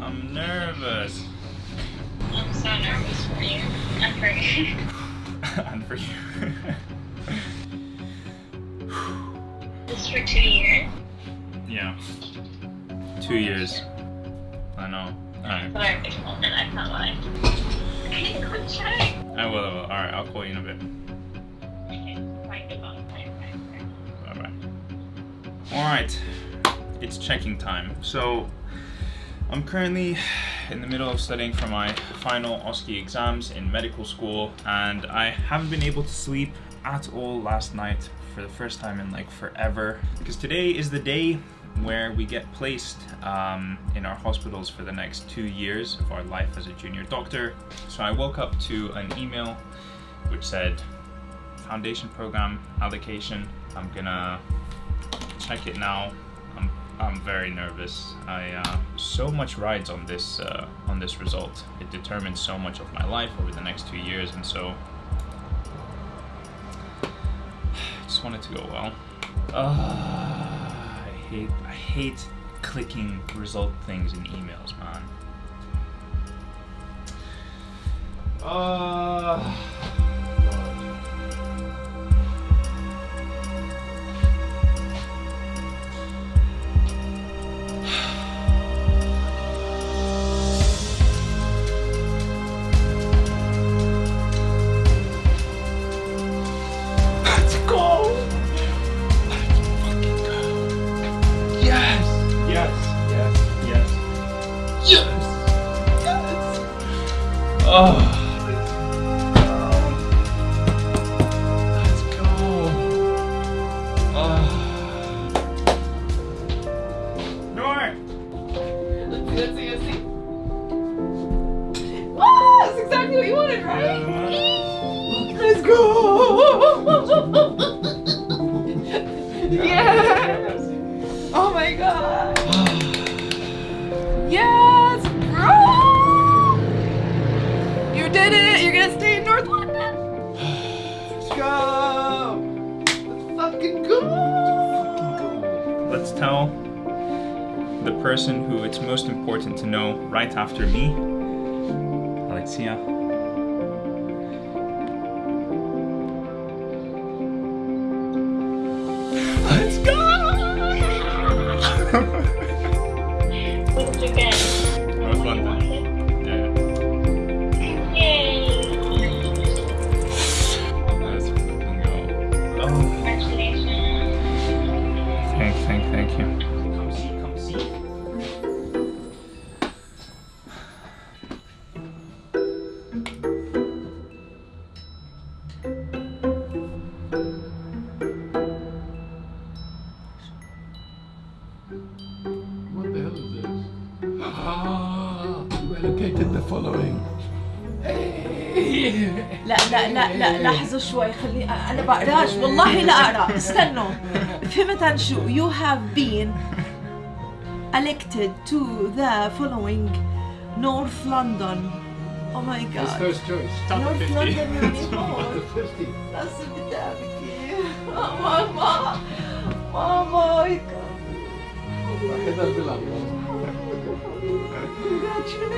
I'm nervous. I'm so nervous for you. And for me. and for you. Just for two years. yeah. Two years. I know. Alright. I moment, I can't lie. Okay, good check. I will, I will. Alright, I'll call you in a bit. Bye. Bye bye. Alright, it's checking time. So, I'm currently in the middle of studying for my final OSCE exams in medical school, and I haven't been able to sleep at all last night for the first time in like forever. Because today is the day where we get placed um, in our hospitals for the next two years of our life as a junior doctor. So I woke up to an email which said foundation program allocation. I'm gonna check it now. I'm very nervous. I uh, so much rides on this uh, on this result. It determines so much of my life over the next two years, and so I just want it to go well. Uh, I hate I hate clicking result things in emails, man. Uh, go! yes! Oh my god! Did it! You're gonna stay in North London! Let's go! Let's fucking go! Let's tell the person who it's most important to know right after me, Alexia. The following. لا لا لا لا لحظة شوي خلي أنا بقراش والله لا أقرأ استنوا فهمت عن شو you have been elected to the following North London oh my His god first choice. North London يعني هون The 50. بس بدي أبكي ماما ماما my god واحدة بالأبيض. congratulations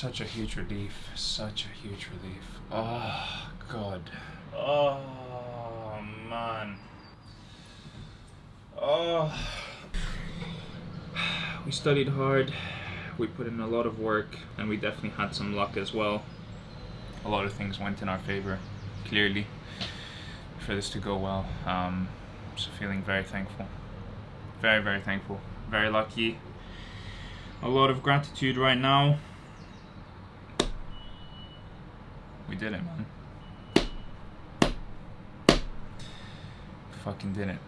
Such a huge relief. Such a huge relief. Oh, God. Oh, man. Oh. We studied hard. We put in a lot of work, and we definitely had some luck as well. A lot of things went in our favor, clearly, for this to go well. Um, so feeling very thankful. Very, very thankful. Very lucky. A lot of gratitude right now. We did it, man. Fucking did it.